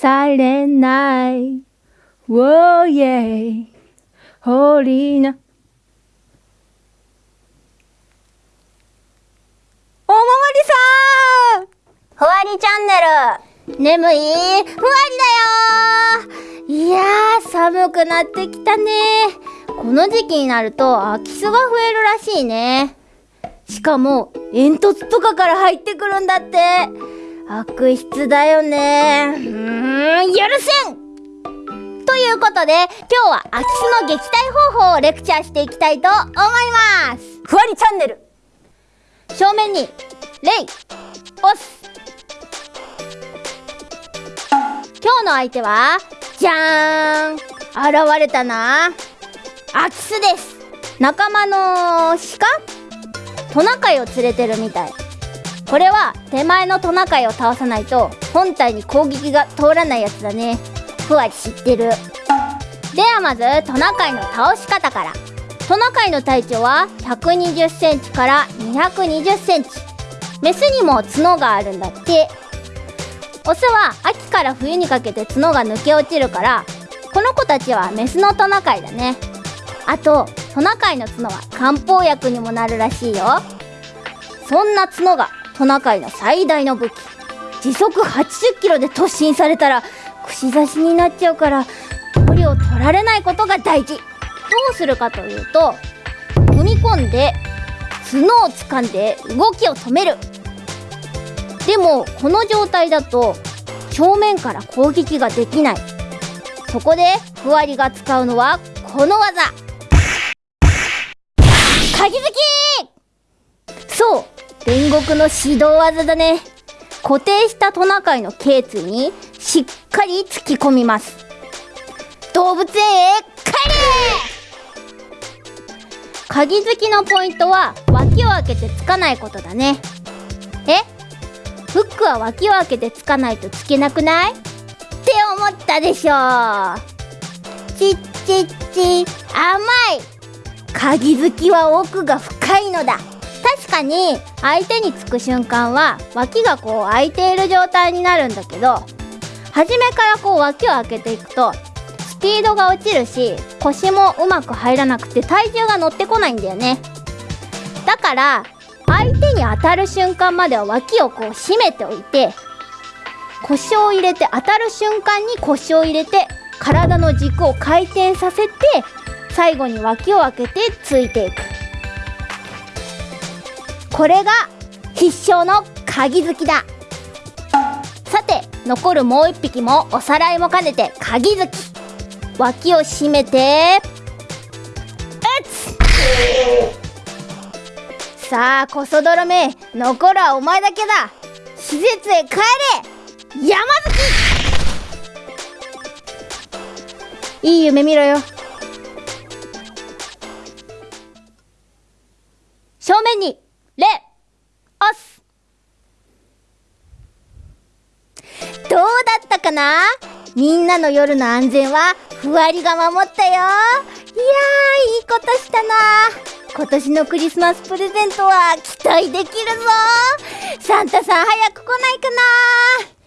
Silent night. Whoa, yeah. Holy night. おまわりさん！ふわりチャンネル。眠い？ふわりだよ！いやー寒くなってきたね。この時期になると空き巣が増えるらしいね。しかも煙突とかから入ってくるんだって。悪質だよねいうことで今日は空き巣の撃退方法をレクチャーしていきたいと思います。ふわりチャンネル。正面にレイ押す今日の相手はじゃーん現れたな。空き巣です。仲間の鹿？トナカイを連れてるみたい。これは手前のトナカイを倒さないと本体に攻撃が通らないやつだね。ふわり知ってるではまずトナカイの倒し方から。トナカイの体長は120センチから220センチ。メスにも角があるんだって。オスは秋から冬にかけて角が抜け落ちるからこの子たちはメスのトナカイだね。あとトナカイの角は漢方薬にもなるらしいよ。そんな角がトナカイの最大の武器。時速80キロで突進されたら串刺しになっちゃうから距離を取られないことが大事。どうするかというと踏み込んで角を掴んで動きを止める。でもこの状態だと正面から攻撃ができない。そこでふわりが使うのはこの技。鍵付きそう煉獄の指導技だね。固定したトナカイの頸椎にしっかり突き込みます。動物園へ帰れ。鍵付きのポイントは脇を開けてつかないことだね。え？フックは脇を開けてつかないとつけなくない？って思ったでしょ。ちっちっち甘い。鍵付きは奥が深いのだ。確かに相手につく瞬間は脇がこう開いている状態になるんだけど初めからこう脇を開けていくとピードが落ちるし腰もうまく入らなくて体重が乗ってこないんだよね。だから相手に当たる瞬間までは脇をこう締めておいて腰を入れて当たる瞬間に腰を入れて体の軸を回転させて最後に脇を開けてついていく。これが必勝の鍵付きだ。さて残るもう一匹もおさらいも兼ねて鍵付き。脇を締めてうつさあコソ泥め残るはお前だけだ。施設へ帰れ山月いい夢見ろよ。正面にレオス。どうだったかな？みんなの夜の安全はふわりが守ったよ。いやーいいことしたな。今年のクリスマスプレゼントは期待できるぞ。サンタさん早く来ないかな。